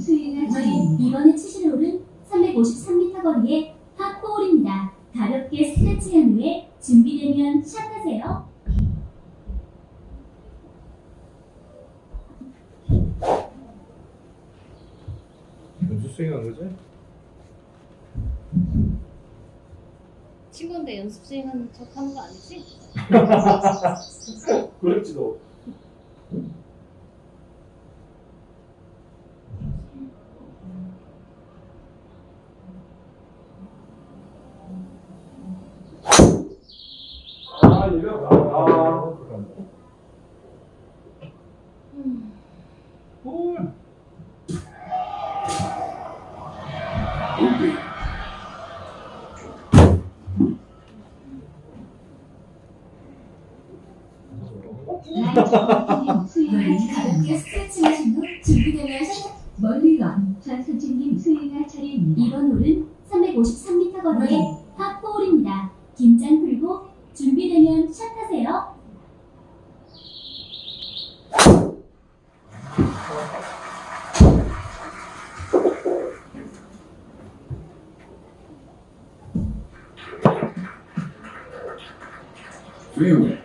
수행할 차례 이번에 치실 홀은 353m 거리의 파4홀입니다. 가볍게 스트레치한 후에 준비되면 샷하세요. 연습 스윙한 거지? 친구인데 연습 수행하는 척 하는 거 아니지? 그렇지도. 아, 볼. 멀리건 수행할 차례입니다. 이번 홀은 353m 거리의 파4홀입니다. 긴장 풀고 준비되면 샷하세요. 페어웨이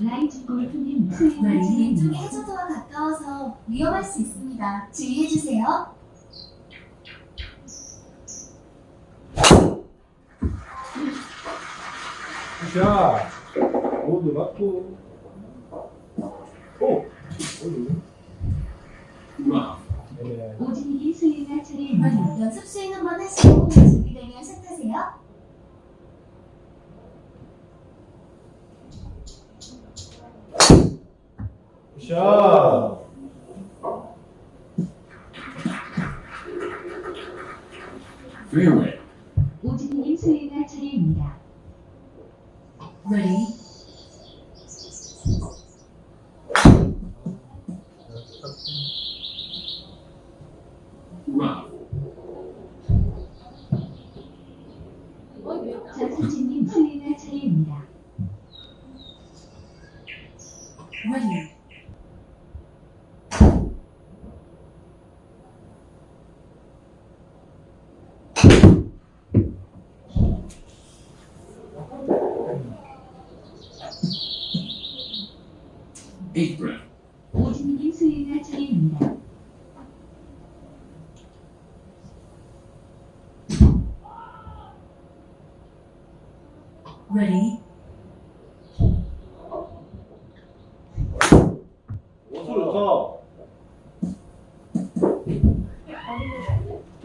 라이트 골프님 왼쪽이 차례입니다. 해저드와 가까워서 위험할 수 있습니다. 주의해주세요. 자, 모두 맞고. 오! 라 네. 오진이 수행할 차례입니다. 연습 수행 한번 하시고 준비되면. 샷! 페어웨이 오진이 수행할 차례입니다. Ready?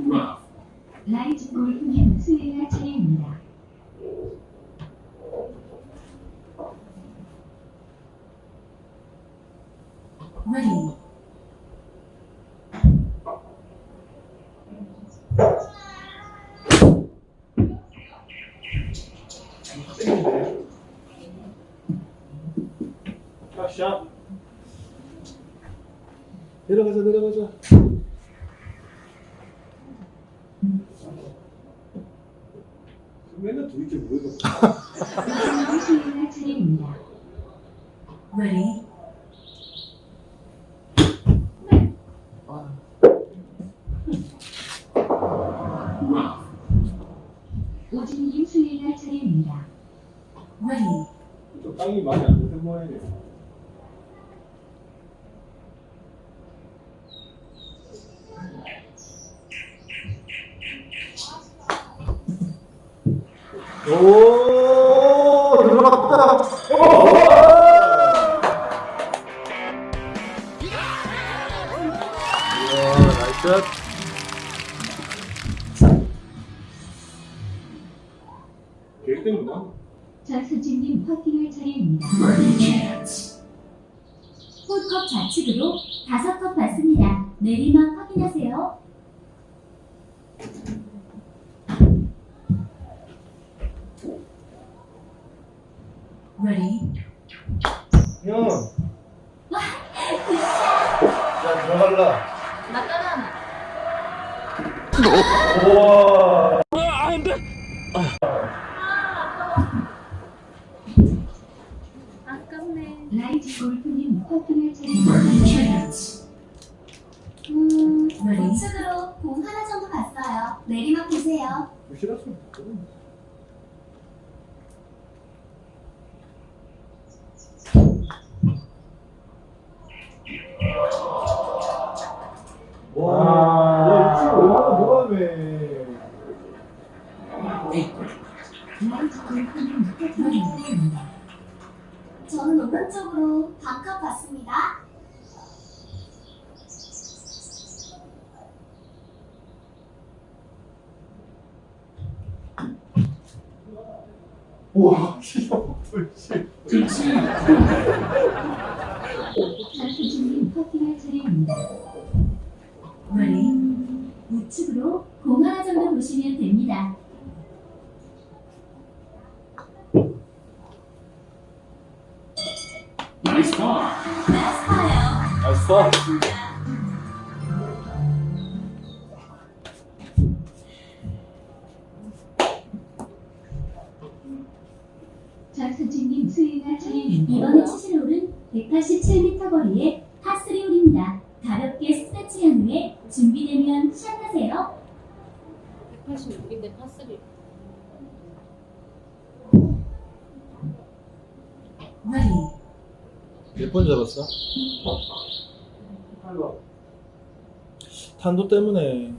라라 와. 아, 안 돼. 아. 라이즈 골프님 커플을 찾으셨습니다. 음, 왼쪽으로 공 하나 정도 봤어요. 내리막 보세요. 썼어? 탄도. 탄도 때문에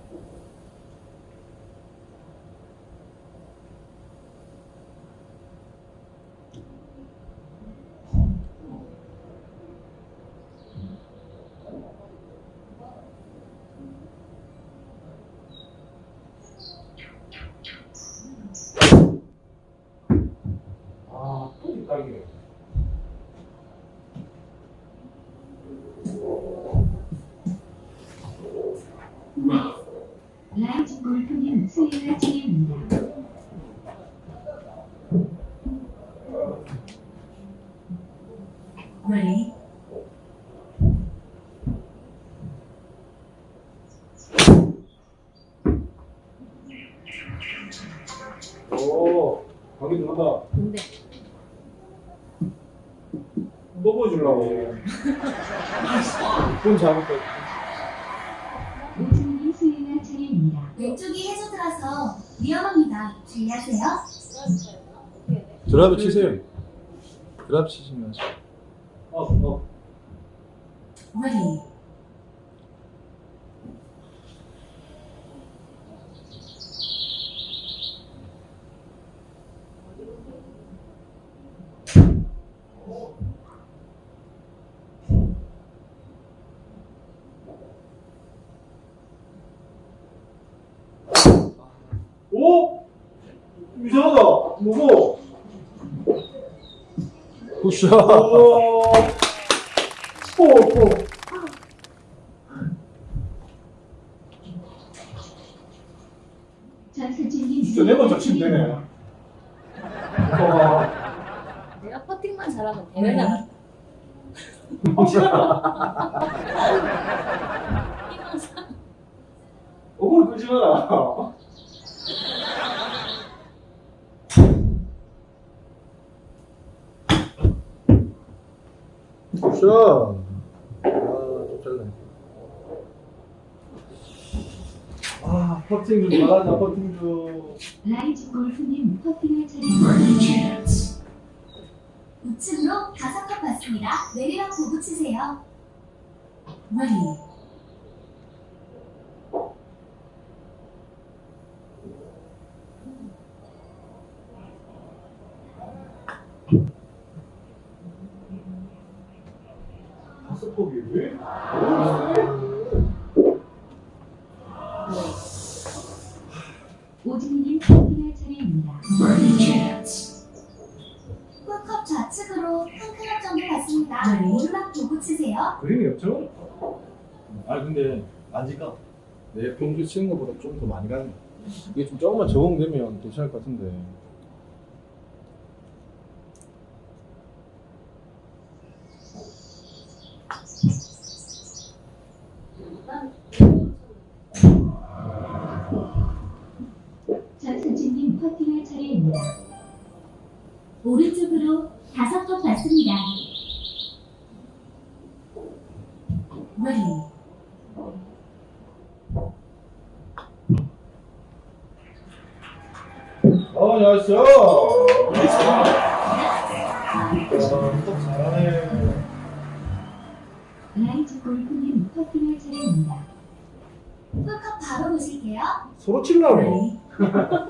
보면서. 업, 업. Ready. 샷. 오. 오. 진짜 네번 자친 되네. 내가 퍼팅만 잘하면 되느냐? 억울 끄지 마라. Good shot. 아, 잘네. 아, 퍼팅 좀 잘하자, 퍼팅 좀. 라이즈 골프님 퍼팅할 차례입니다. 우측으로 다섯 컵 받습니다. 내리막 보고 치세요. 머리. 근데 만질까? 내 평소에 치는 것보다 좀 더 많이 가는 이게 좀 조금만 적응되면 괜찮을 것 같은데 전선진님 퍼팅할 차례입니다. 오른쪽으로 다섯 번 맞습니다. 또 잘하네. 라이즈 골프님 퍼팅할 차례입니다. 홀컵 바로 보실게요. 서로 칠라고.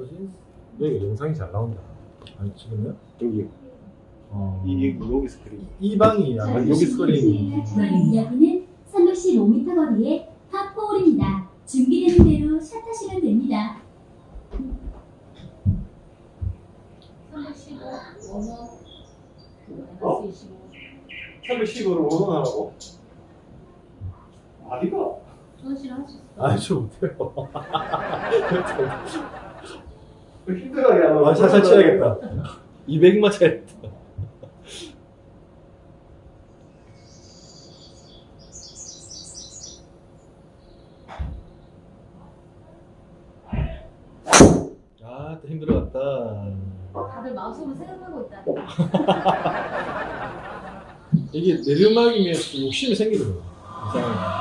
뭐지? 여기 영상이 잘 나온다. 아니 지금요? 여기. 어. 이 여기 스크린. 이 방이 약간 여기 스크린. 여기는 315m 거리의 팝4홀입니다. 준비되는 대로 샷 하시면 됩니다. 315 원어 어? 마이너스 25 310으로 원원하라고? 아니가. 손실 할수 있어. 아니 저 못해요. 힘들어하게 하면. 아 살살 쳐야겠다. 200만 쳐야겠다. 아, 또 힘들어갔다. 다들 마음속으로 생각하고 있다. 이게 내리막이면 또 욕심이 생기더라고. 이상하게.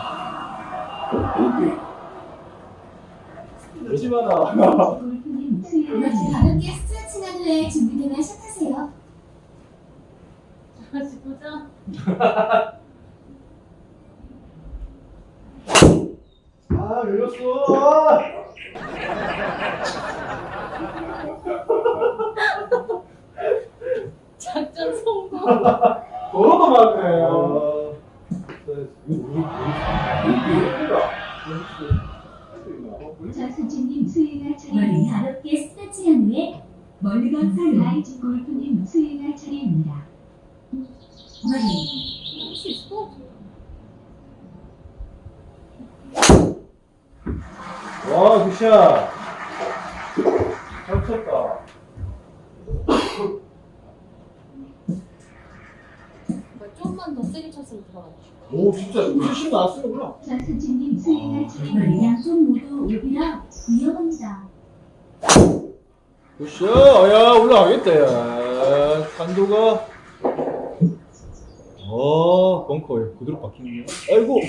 Bogey. 열심히 스트레칭한 후에 준비되면 샷하세요. 다시 보자. 아, 열렸어. 작전 성공. 더러도 많네. 아, 전선주님 수요일 차례입니다. 가볍게 스트레칭한 후에 멀리 건 사유 라이즈 골프님 수요일 차례입니다. Ready. 할수 같아. 와, 굿샷. 잘 쳤다. 뭐 좀만 더 세게 쳤으면 들어갔지. 오, 진짜 훨씬 나왔으구나. 전선주님 수요일 차례입니다. 양쪽 모두 오비라 위험합니다. 굿샷. 야, 올라가겠다, 야. 탄도가. 어, 벙커에 그대로 박히네요. 아이고.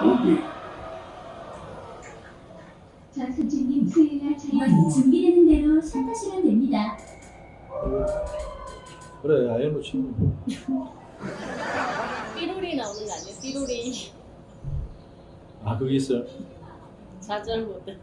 Bogey. 전선주님 수요일 Ready. 차례입니다. 준비되는 대로 샷하시면 됩니다. 그래, 아이언로 치는 거. 삐로리 나오는 거 아니야? 삐로리. 아, 그게 있어요? 좌절 모드.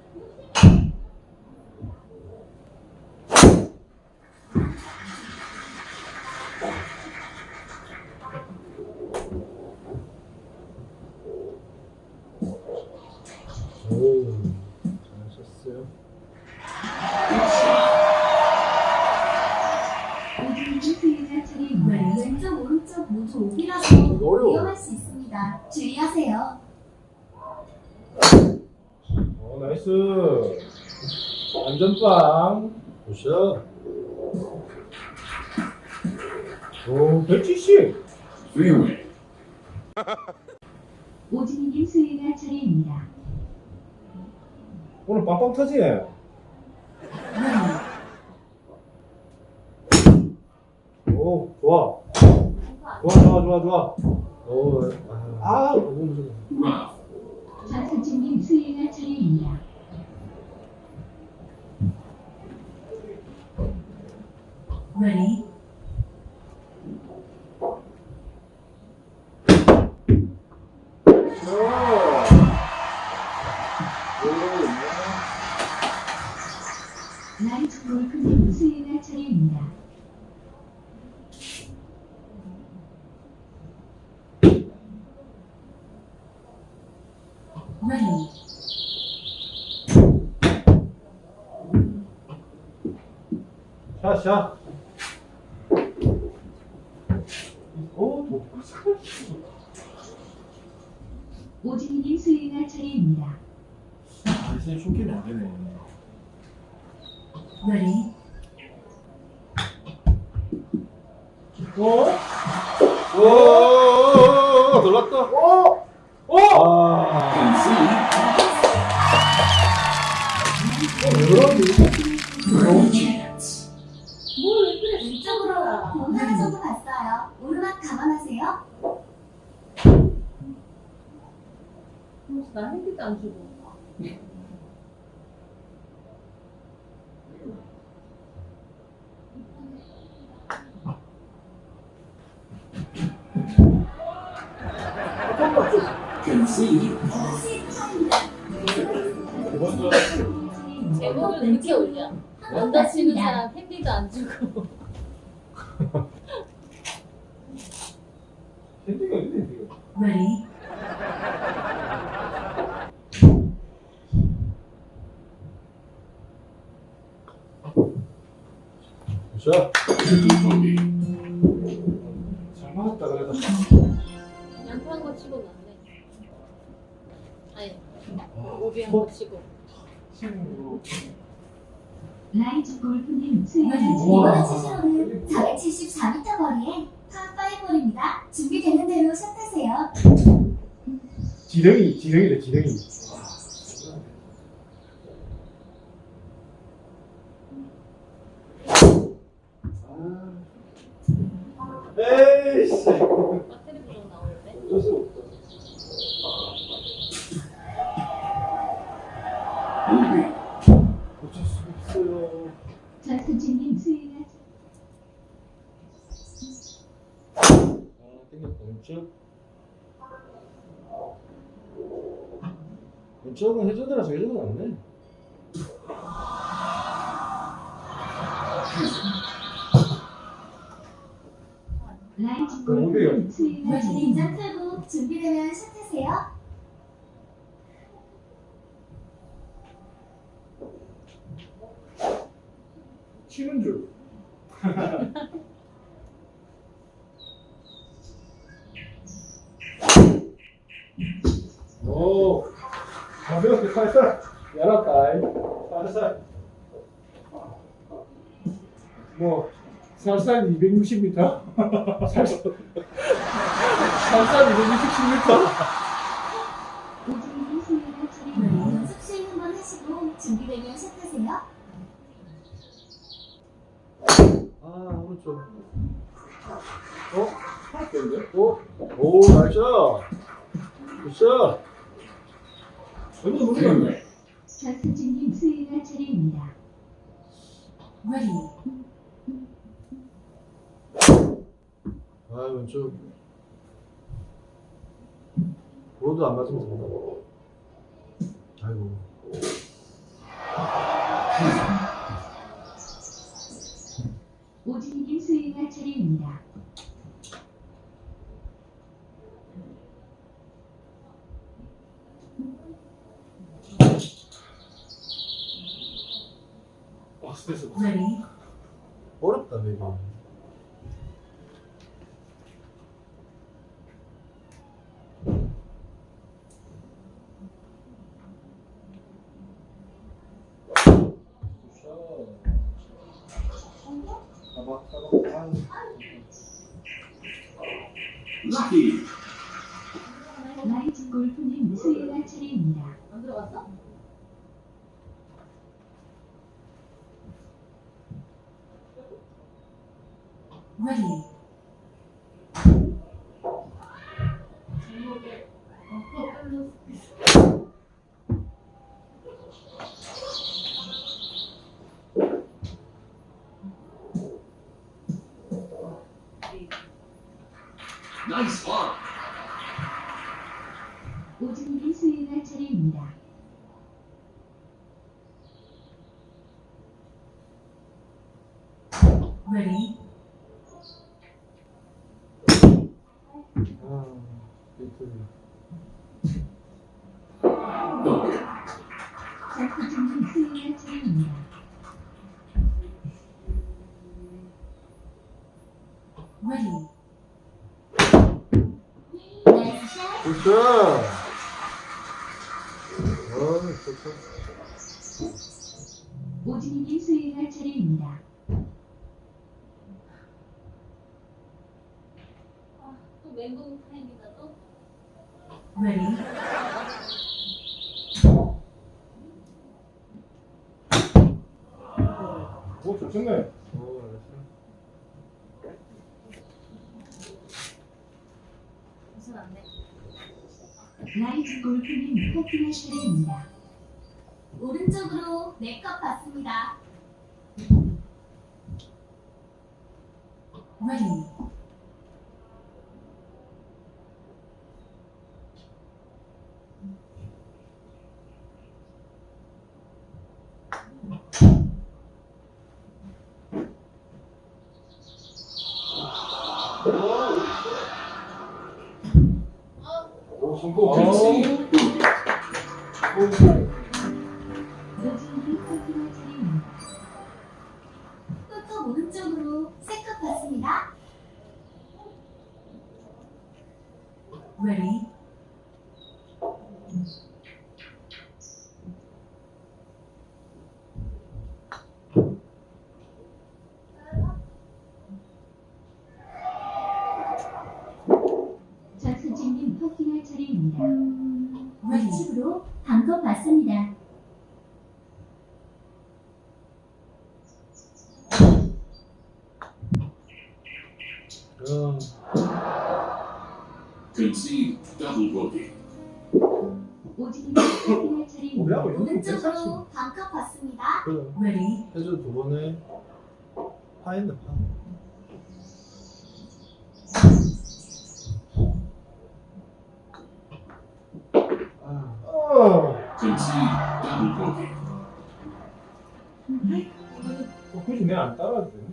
안전빵. 굿샷. 오, 170. Fairway. 오진님 수요일 차례입니다. 오늘 빵빵 터지? Ready. 오, 좋아. 좋아, 좋아, 좋아, 좋아. 오, 아, 아 너무 무서워. 전선주님 수요일 차례입니다. Ready. 라이즈 골프님 수요일 차례입니다. Ready. 오, 뭐. 오진이님 수행할 차례입니다. 아, 안 되네. Ready? 어? 오, 오, 오, 오, 놀랐다. 오! 오! 아, Concede. No chance. 뭘왜 그래? 왼쪽으로 공 하나 정도 갔어요. 오르막 감안하세요. 그래서 나 핸디도 안 주고. 차입니다. 먼저. 제목을 늦게 올려. 먼저 치는 사람 핸디도 안 주고. 핸디가 있네, 핸디가. Ready? 자, Bogey. 잘 맞았다, 그래도. 양파한 거 치고 났네. 아니, 오비 한거 치고. 친구. 라이즈 골프님 차례입니다. 치시로는 474m 거리에 파5홀입니다. 준비되는 대로 샷하세요. 지렁이, 지렁이래, 지렁이. 에이씨. 어쩔 수. Bogey. 어쩔 수 없어요. 전수진님 수행할 아, 땡겼다. 왼쪽. 왼쪽은 해저드라서 해저드 낫네. 인장. 풀고 준비되면 샷하세요. 치는 줄. 오, 가볍게 살살 열었다. 살살. 뭐 살살 260m. 살살 살살 260m. 오진이님 스윙할 차례입니다. 연습 스윙 한번 하시고 준비되면 샷하세요. 아 오른쪽. 어? 할텐데 오, 오 nice. Good shot. 완전 돼. 전수진님 수행할 차례입니다. Ready? 아 왼쪽. 로드 안 맞으면 된다. 아이고. 오진이님 수행할 차례입니다. 아 스트레스. Ready? 어렵다 베이비. 잡아, 잡아. Lucky. 라이즈 골프님 수행할 차례입니다. 안 들어갔어? Ready? Nice one. 오진이님 수행할 차례입니다. Ready? 아, 비트. Bogey. 전수진님 수행할 차례입니다. Ready. 샷. 굿샷! 어, 좋다. 오진이님 수행할 차례입니다. 아, 또 멘붕 타임이다 또. Ready. 오, 좋겠네. 오, 무슨 안 돼. 라이트 퍼팅할 차례입니다. 오른쪽으로 네컵 받습니다. Ready. 오, 성공. Concede. 오진이님 퍼팅할 차례입니다. 끝컵 오른쪽으로 세 컵 받습니다. Ready. 장선진님 퍼팅할 차례입니다. Ready. 우측으로 반컵 받습니다. 야, Concede double bogey. 오진이님 퍼팅할 차례입니다. 우리하고 이거 괜찮지? 오른쪽으로 반컵 받습니다. 그래. Ready. 해줘 두 번에 파했네, 파. 아, 어, Concede double bogey. 어, 굳이 내가 안 따라도 되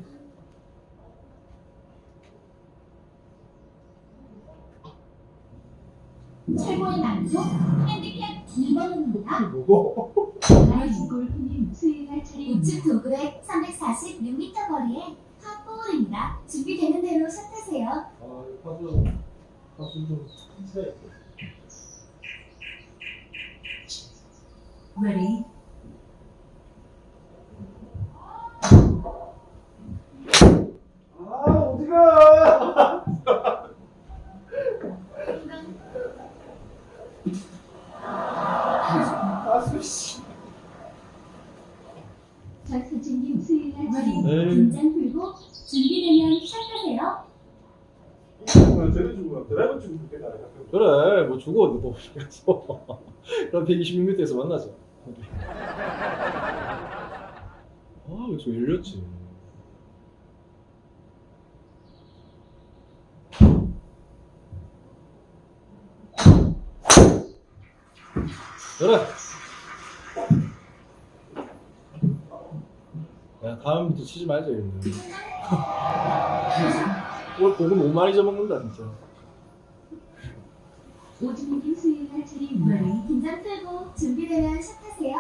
난이도 핸디캡 2번입니다. 뭐고? 라이트 골프님 수행할 차례입니다. 우측 도그렉 346m 거리에 팝볼입니다. 준비되는 대로 샷하세요. 아, 파수 좀 세. Ready. 아, 어디가? 아, 씨. 장선진님 수행할 차례입니다. 에이, 긴장 풀고 준비되면 샷하세요. 아, 쟤네 주고 드라이버 주고 그때가 아니라. 어디 또 그래서 그럼 126m에서 만나자. 아, 좀 열렸지. 그래. 야, 다음부터 치지 말자. 오늘 고기 너무 많이 잡먹는다, 진짜. 오진이님 수행할 차례입니다. Ready. 긴장 풀고 준비되면 샷하세요.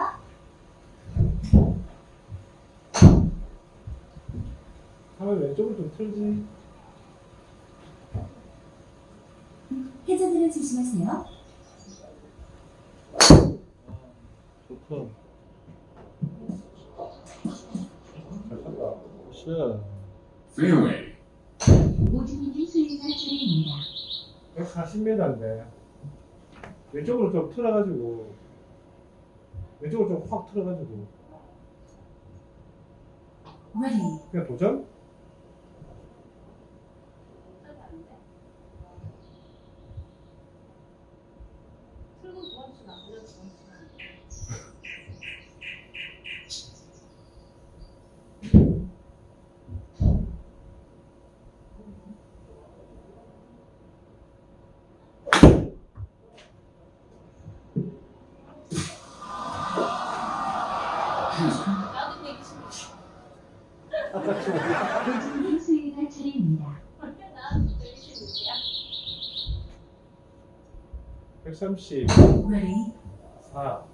하면 왼쪽을 좀 틀지. 해저드를 조심하세요. 좋다. 잘 쳤다. 쉣. Fairway. 오진이님 수행할 차례입니다. 140m인데 왼쪽으로 좀 틀어가지고 왼쪽으로 좀 확 틀어가지고 Ready. 그냥 도전? 130 Ready? 4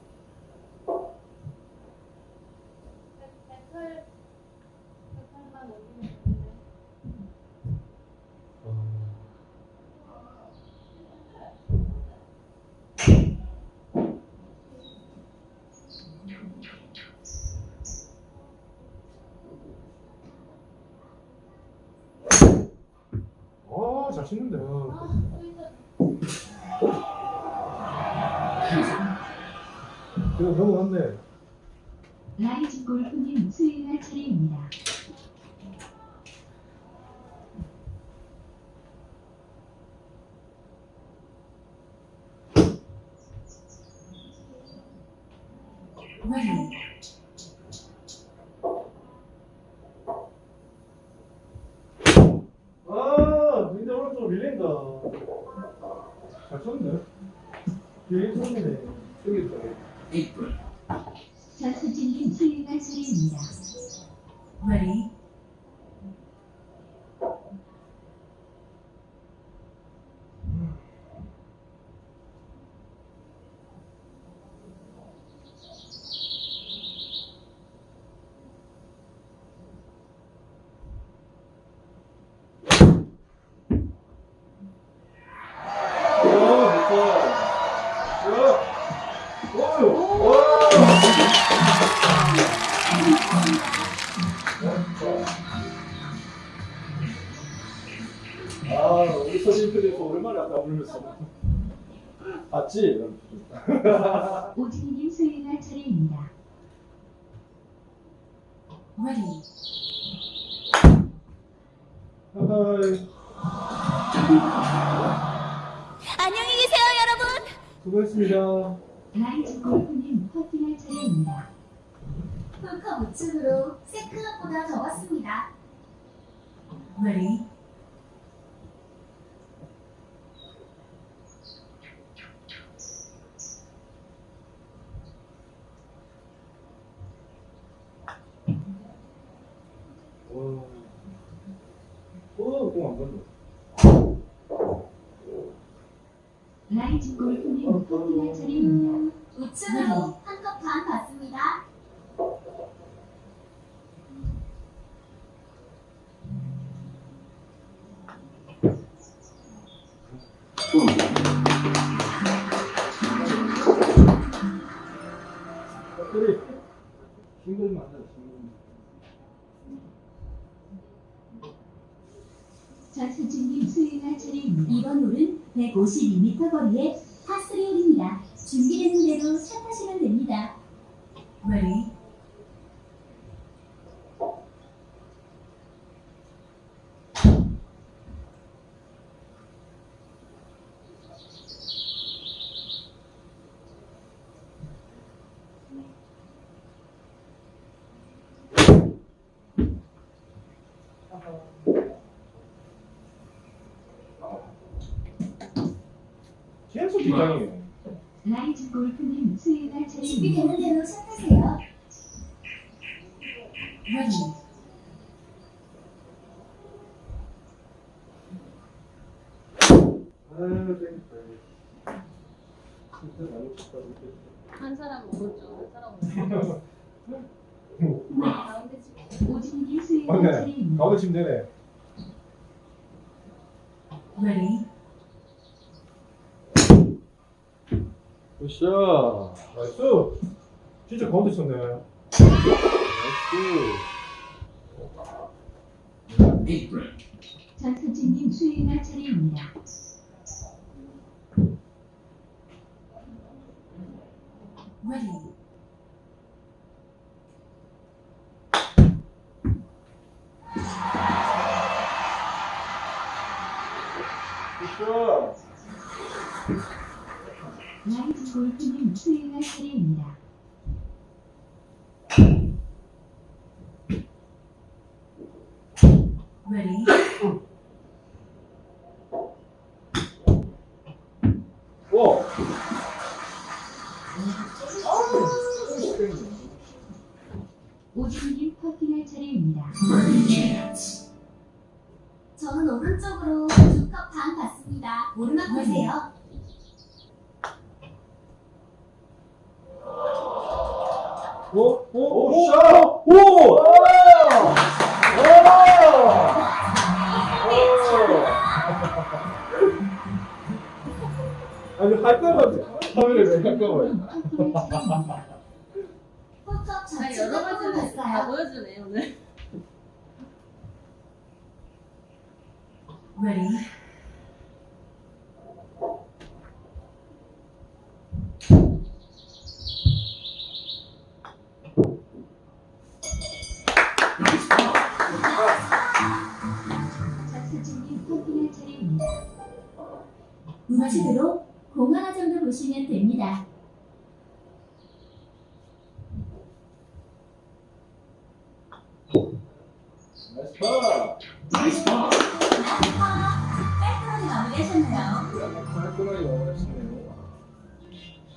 아, 잘 치는데. 아. 이거 적어왔네. 라이즈 골프님 수요일날 차례입니다. 아, 근데 오늘 또 밀린다. 잘 썼네. 라이즈 골프는 음. 5층으로 한 컵 반 받습니다. 52m 거리에 엄청 비장해요. 라이즈 골프님 수요일 날 준비되는 대로 시작하세요. 네. 한 사람 오른쪽, 한 사람 오른쪽. 가운데 침. 오진기 되네. 네. 나이스. 나이스. 진짜 가운데 쳤네. 나이스. 장선진님 수행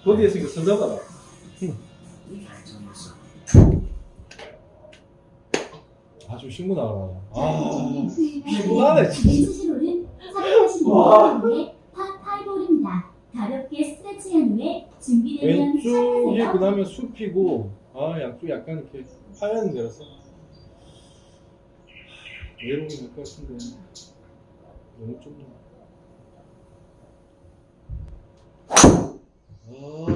버디 했으니까 선잡아라. 아, 좀 신고 나가라. 아, 피곤하네, 진짜. 346m의 파5홀입니다. 가볍게 스트레칭한 후에 준비되면 왼쪽이 시작하세요. 그 다음에 숲이고, 아, 양쪽 약간 이렇게 하얀 데라서. 외로움이 될것 같은데. 너무 좁네. 아,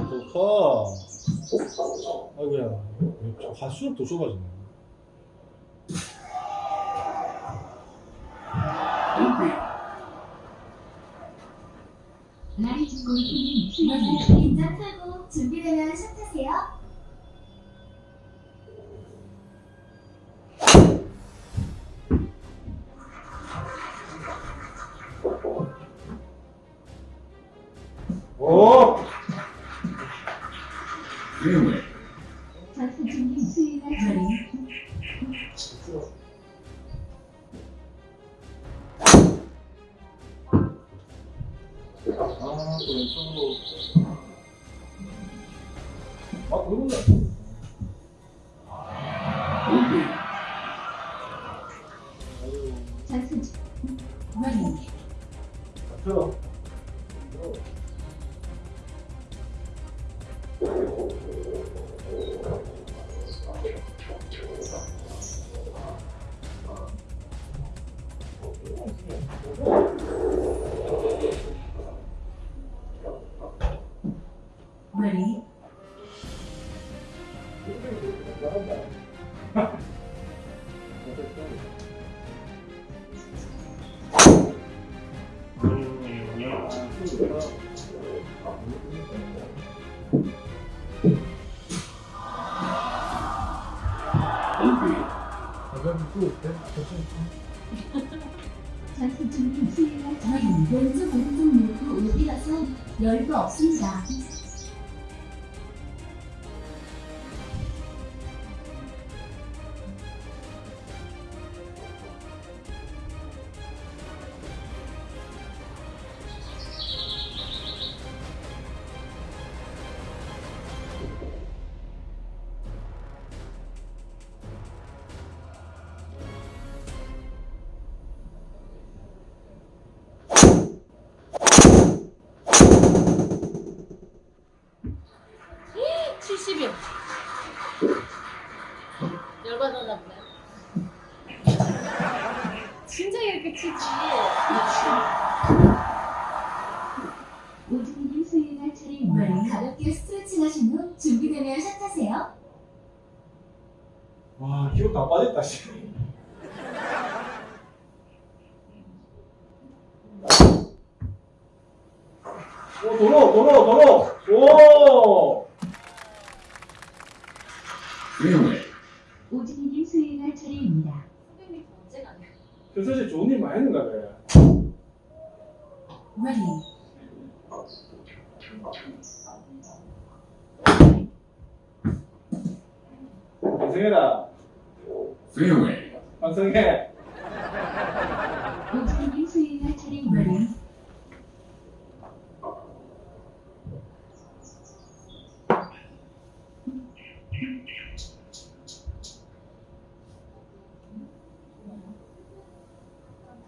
좋다. 아이고야. 저 갈수록 더 좁아지네. Open. 라이즈 골프님 수영이 풀고 준비되면 샷하세요. 오! Really? 좋은 일 많이 했는가 봐 러닝 반성해라 Fairway. 반성해 오진님 수행할 차례입니다.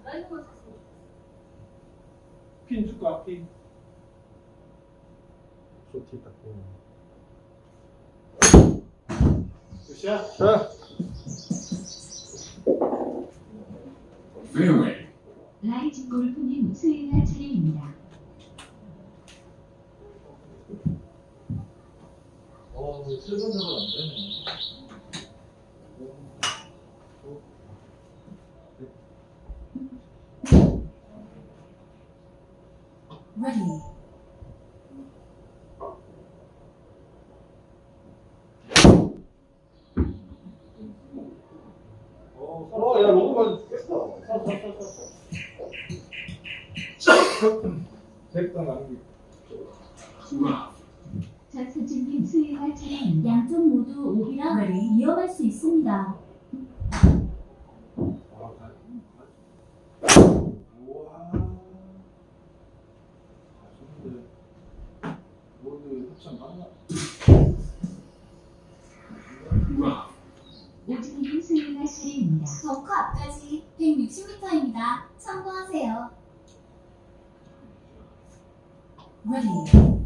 드라이버만 샀어. 핀 줄까 핀 쇼티 딱 보면. 굿샷 자, Fairway. 라이즈 골프님 수행할 있습니다. 참고하세요. Ready.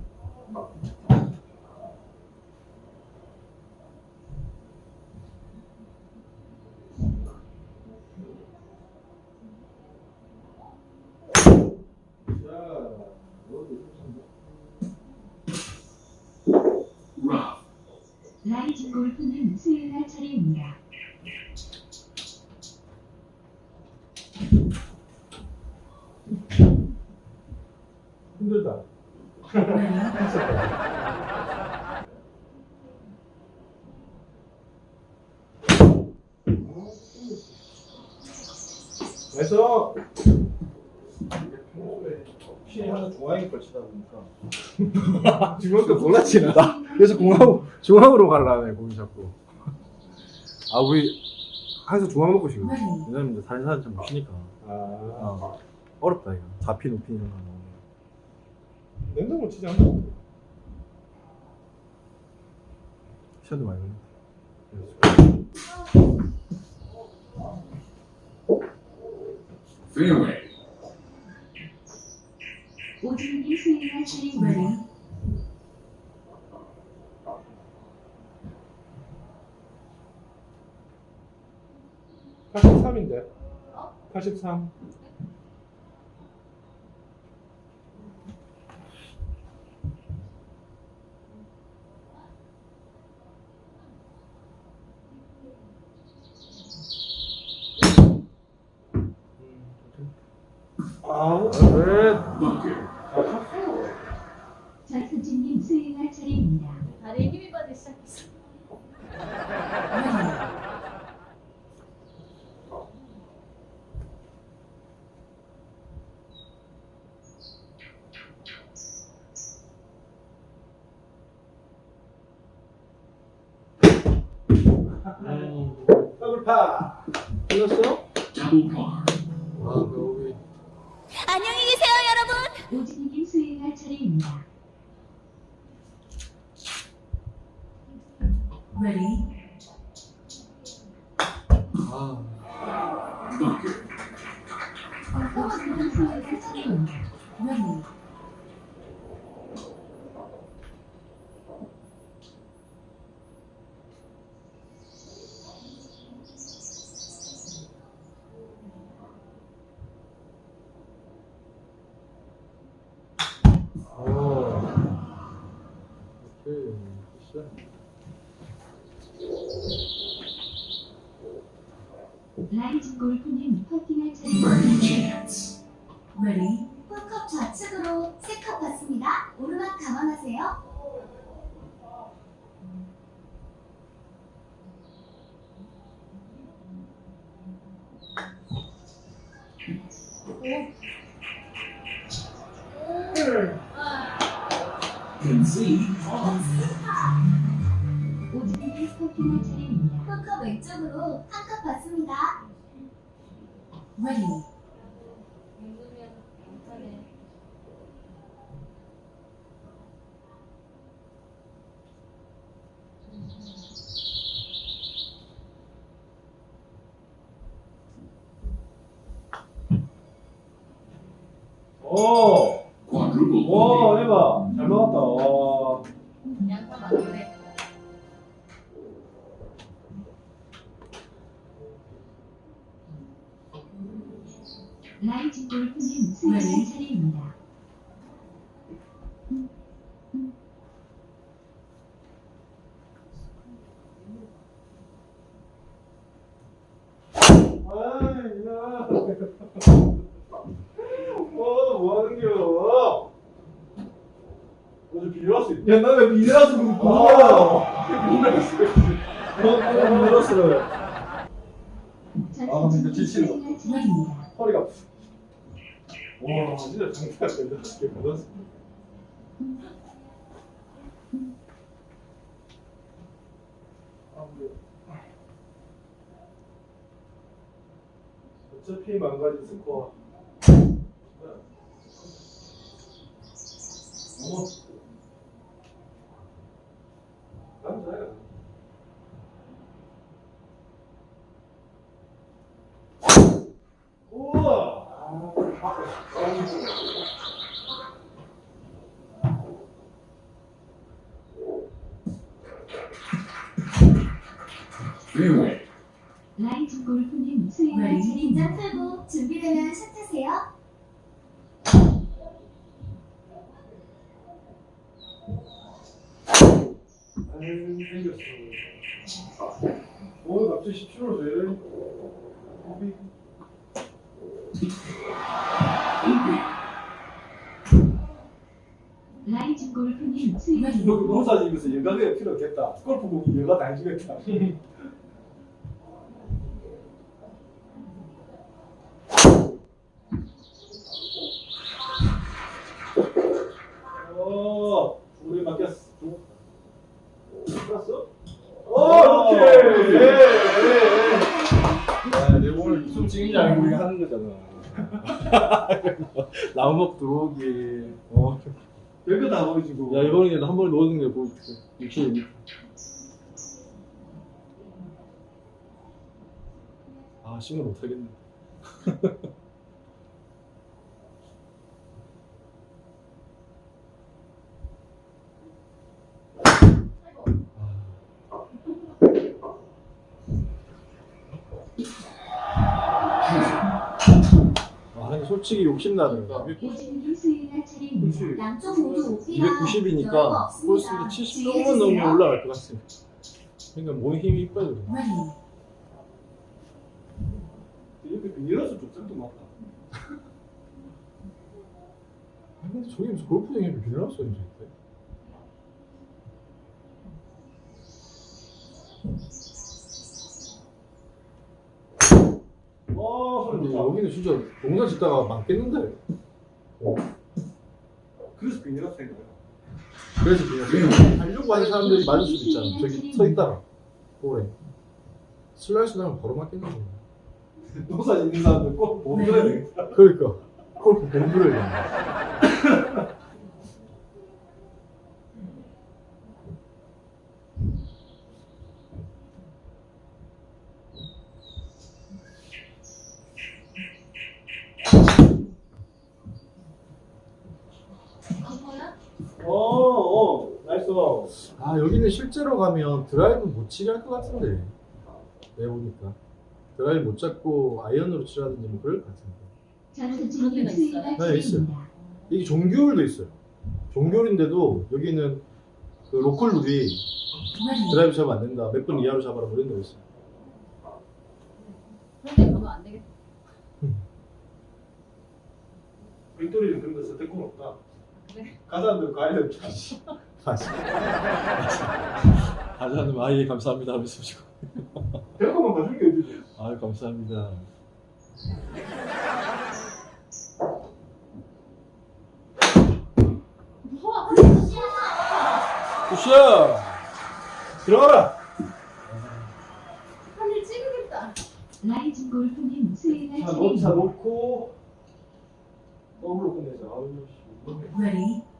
중학교 몰랐지 나 그래서 공항 중학으로 가려네 고기 잡고 아 우리 항상 중앙 먹고 싶네 네. 왜냐면 이제 다른 사람 잘 못치니까 아. 어. 어렵다 이거 잡히 높이 이런 거 냉장고 치지 않나? 시간도 많이 걸렸다 Freeway. Утром пишем играть через Б. 사실 3인데. 83. 아우. ready. Oh! 이래서 그렇구나. 아. 늘었어요. 아, 진짜 지치다. 허리가 아파. 와, 진짜 장난 대단하게 받았어. 어차피 망가진 스코어. 어머. 골프님 수행할 긴장 차례입니다. 풀고 준비되면 샷하세요. 아유, 생겼어. 오늘 갑자기 17월 왜 이래? 우리 라이즈 골프님 수행할 여기 농사 지면서 여가가 필요 없겠다. 골프공이 여가 다 해주겠다. 나무목 들어오기. 어. 별거 다 보여주고. 야 이번에 한 번에 넣는 게 보여줄게. 이렇게. 아 싱글 못하겠네. 솔직히 욕심 나더라고. 오진님 수행할 차례입니다. 그렇지. 양쪽 모두 오피라 290이니까 여유가 볼스피드 없습니다. 70 주의해 조금만 넘으면 주세요. 올라갈 것 같아. 그러니까 몸에 힘이 이뻐야 돼. 이렇게 비닐어서 족장도 맞다. 근데 저기 무슨 골프장에 빌라서 있는데. 어, 소리 근데 좋다. 여기는 진짜 농사 짓다가 망겠는데. 그래서 비닐어서 된 거야. 그래서 그냥 하려고 하는 사람들이 맞을 수도 있잖아. 저기 서 있다가 볼에 슬라이스 나면 바로 맞겠는 거야. 농사 짓는 사람들 꼭 몸들어야 되겠다. 그러니까 공부를 해야 돼. 어, 어, nice. 아 여기는 실제로 가면 드라이브 못 치게 할 것 같은데. 내가 보니까 드라이브 못 잡고 아이언으로 치라든지 뭐 그럴 것 같은데. 네, 있어요. 이게 정규홀도 있어요. 정규홀인데도 여기는 그 로컬 룰이 드라이브 잡으면 안 된다. 몇 분 이하로 잡아라 뭐 이런 거 있어요. 그런데 그러면 안 되겠다. 빅토리는 그런 거 선택권 없다. 네. 가사람들 가야. 맞 아. 하자는 아예 감사합니다 하면서. 별거만 봐준 게 어디지? 아유 감사합니다. 굿샷! 들어가라. 하늘 찍으겠다. 라이즈 골프님 수행할 자, 차례입니다. 놓고 더블로 끝내자. 아유, 씨.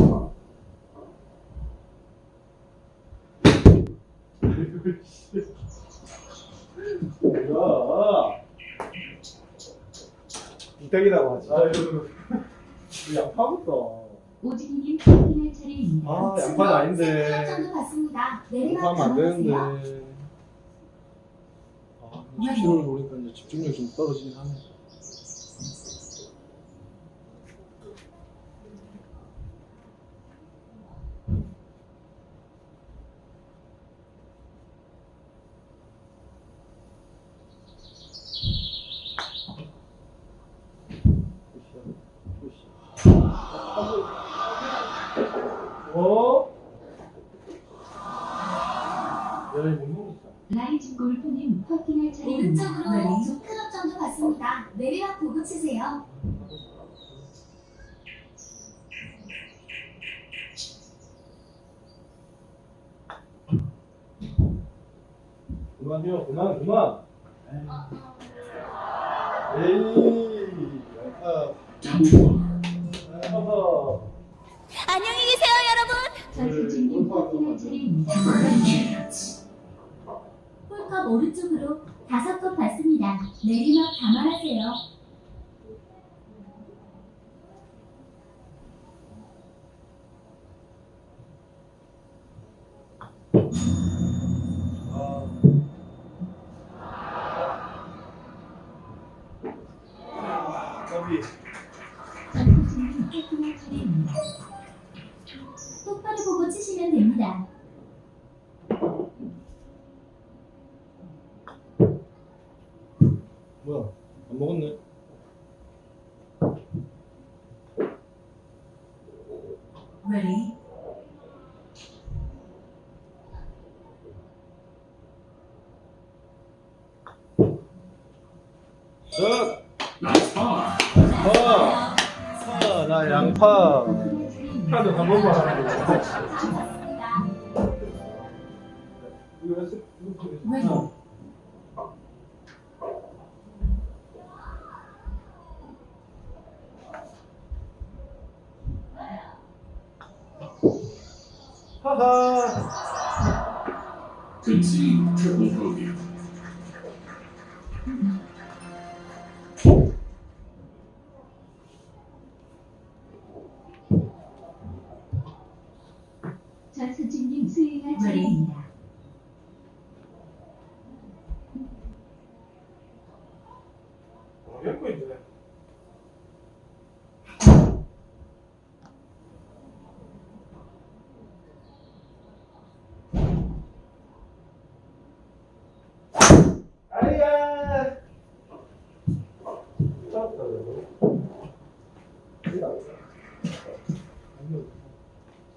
뭐야? 이따기라고 하지. 아유, 양파부터. 오진님 수행할 차례입니다. 아, 양파는 아닌데. 클럽 정도 받습니다. 내리막 하면 안 되는데. 아, 17월 보니까 이제 집중력이 좀 떨어지긴 하네. 어? 야, 이거 못 먹었다. 라이즈 골프님 퍼팅할 차례입니다. 오른쪽으로 두 클럽 정도 받습니다. 있습니다. 내리막 보고 치세요. 그만요, 그만, 그만. 에이, 아, Double par. 아 뭐야? 안 먹었네. Ready? 자, Nice bar. 파. 파, 나 양파. 하도 한 번만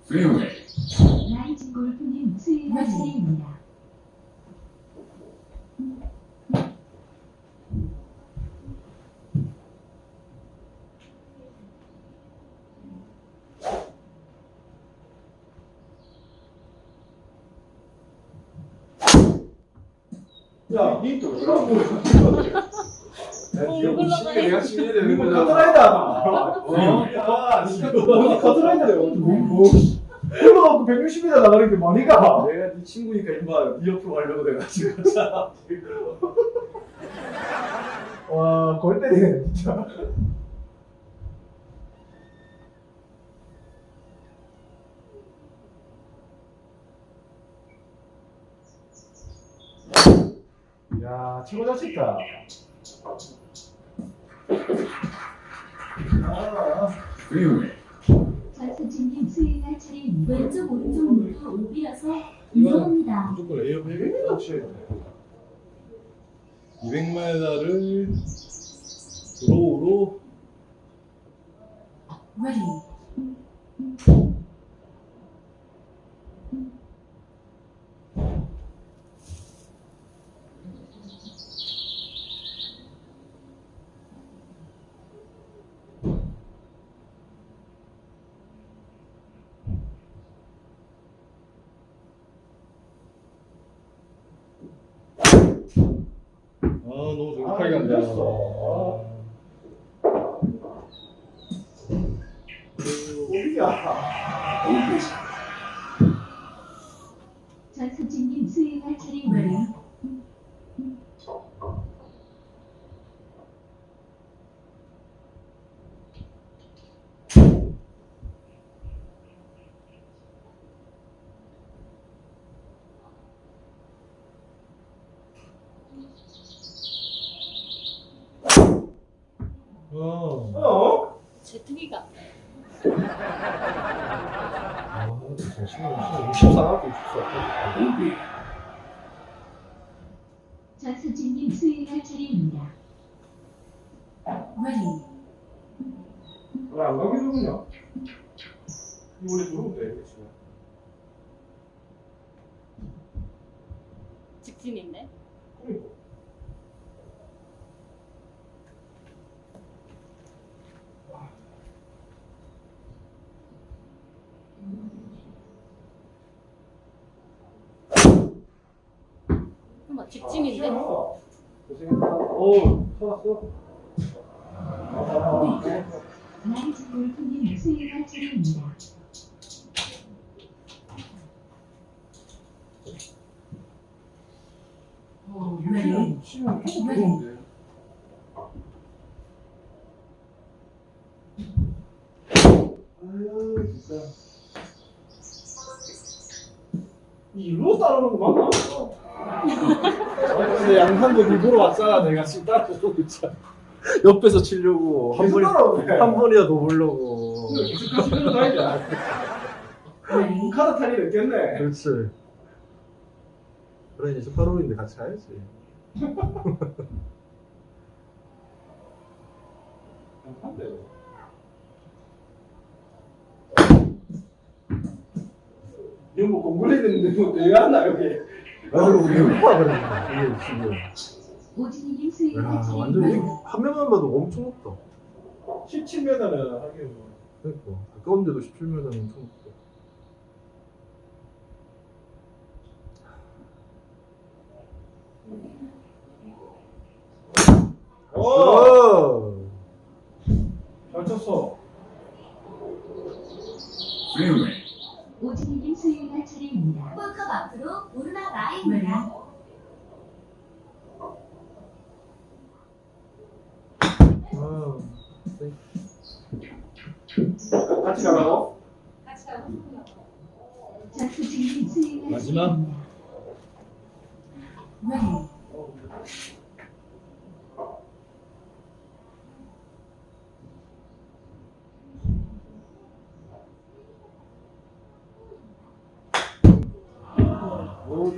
Fairway. 라이즈 골프님 스윙할 차례입니다. 야, 니또 그런 거. 어, 올라가네. 내가 치면 되는 이거 거잖아. 커트라이다. 어, 야, 진짜 너 커트라이다래. 흘러갖고 160m 나가는 게 머리가. 내가 네 친구니까 임마 네 옆으로 가려고 내가 지금 자. 와, 골 때리네, 진짜. 야, 최고 잘 쳤다. 아, Fairway. 전수 왼쪽 오른쪽 모두 오비라서 이거는 위험합니다. 무조건 레이업 해야겠다. 200m를 드로우로 Ready? 어. 어? 제트기가. 아, 진짜 심하게 심하게 24하고 24. 일부러 왔잖아 내가 지금 따라오고 있잖아 옆에서 치려고 한 번이 한 번이라 더 보려고 시간도 다니자. 카드 탈이 됐겠네. 그렇지 그래 이제 18호인데 같이 가야지. 이거 뭐 공부를 했는데 뭐 내가 하나 여기. 아 그리고 배고파 그러니까 이게 지금 오진이님 수행할 야 완전 차례입니다. 한 명만 봐도 엄청 높다 17m는 하긴 뭐. 그러니까 가까운데도 17m는 엄청 높다 오! 오! 잘 쳤어. Fairway. 오진이님 수행할 차례입니다. 홀컵 앞으로 오르막 라인입니다. 아, 같이 가라고? 같이 가고 수행할 마지막? 차례입니다. 네. 오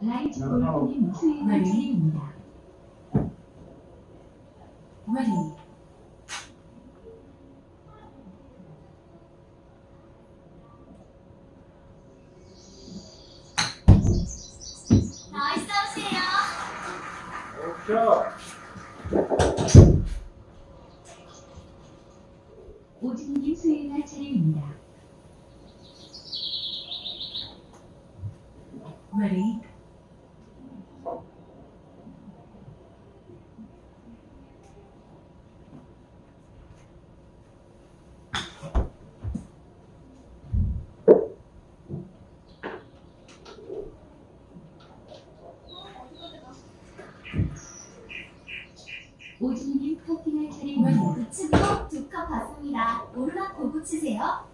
라이즈 골프님 수행할 차례입니다. Ready. 나 오진이님 커팅할 차례입니다. 우측으로 두컵 받습니다. 오르막 보고 치세요.